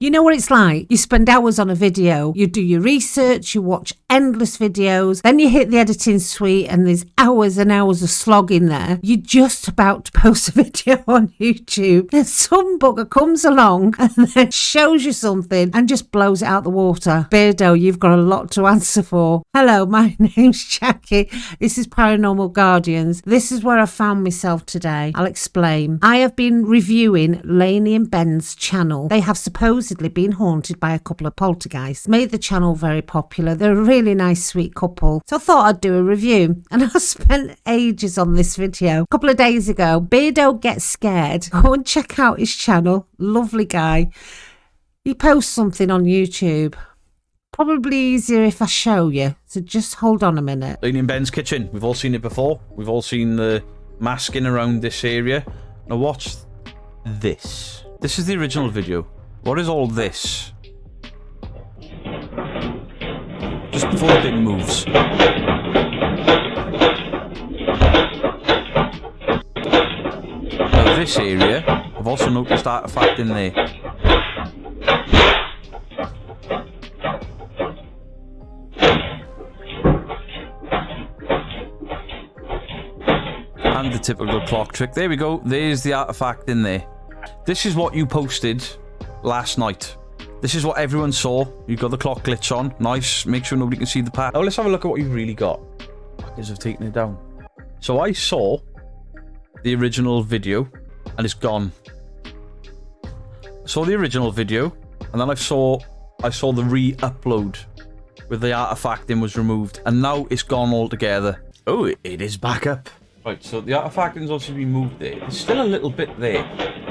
You know what it's like? You spend hours on a video, you do your research, you watch endless videos, then you hit the editing suite and there's hours and hours of slog in there. You're just about to post a video on YouTube. Then some bugger comes along and then shows you something and just blows it out the water. Beardo, you've got a lot to answer for. Hello, my name's Jackie. This is Paranormal Guardians. This is where I found myself today. I'll explain. I have been reviewing Lainey and Ben's channel. They have supposed supposedly been haunted by a couple of poltergeists. Made the channel very popular. They're a really nice, sweet couple. So I thought I'd do a review. And I spent ages on this video. A couple of days ago, Beardo Gets Scared. Go and check out his channel. Lovely guy. He posts something on YouTube. Probably easier if I show you. So just hold on a minute. And Ben's kitchen. We've all seen it before. We've all seen the masking around this area. Now watch this. This is the original video. What is all this? Just before the bin moves. Now this area, I've also noticed artifact in there. And the typical clock trick. There we go. There's the artifact in there. This is what you posted last night. This is what everyone saw. You've got the clock glitch on. Nice. Make sure nobody can see the path. Oh, let's have a look at what you've really got. Because I've taken it down. So I saw the original video and it's gone. I saw the original video and then I saw I saw the re-upload with the artifact in was removed and now it's gone altogether. Oh, it is back up. Right, so the artifact is also been moved there. There's still a little bit there.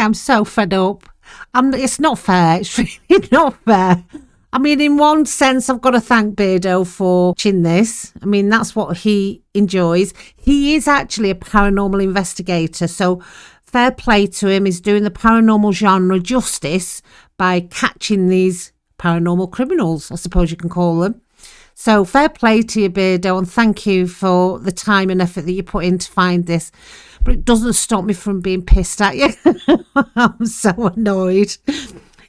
Am so fed up. I'm, it's not fair. It's really not fair. I mean, in one sense, I've got to thank Beardo for watching this. I mean, that's what he enjoys. He is actually a paranormal investigator, so fair play to him. He's doing the paranormal genre justice by catching these paranormal criminals, I suppose you can call them. So fair play to you, Beardo, and thank you for the time and effort that you put in to find this. But it doesn't stop me from being pissed at you. I'm so annoyed.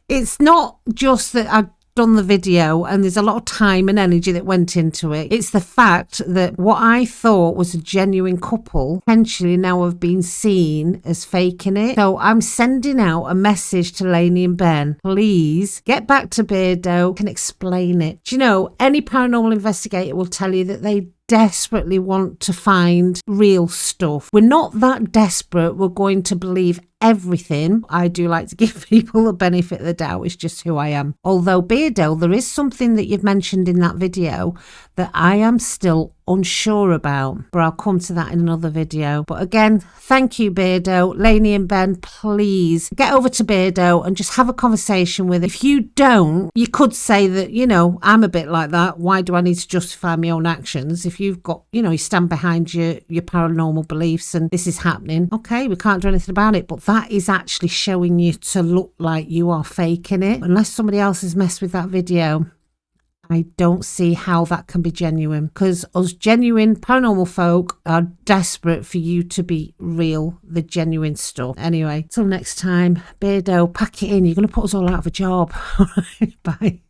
It's not just that I done the video and there's a lot of time and energy that went into it. It's the fact that what I thought was a genuine couple potentially now have been seen as faking it. So I'm sending out a message to Lainey and Ben. Please get back to Beardo and explain it. Do you know, any paranormal investigator will tell you that they desperately want to find real stuff. We're not that desperate. We're going to believe everything. I do like to give people the benefit of the doubt. It's just who I am. Although, Beardo, there is something that you've mentioned in that video that I am still unsure about, but I'll come to that in another video. But again, thank you, Beardo. Lainey and Ben, please get over to Beardo and just have a conversation with him. If you don't, you could say that, you know, I'm a bit like that. Why do I need to justify my own actions? If you've got, you know, you stand behind your, your paranormal beliefs and this is happening, okay, we can't do anything about it. But that is actually showing you to look like you are faking it. Unless somebody else has messed with that video, I don't see how that can be genuine because us genuine paranormal folk are desperate for you to be real, the genuine stuff. Anyway, till next time, Beardo, pack it in. You're going to put us all out of a job. Bye.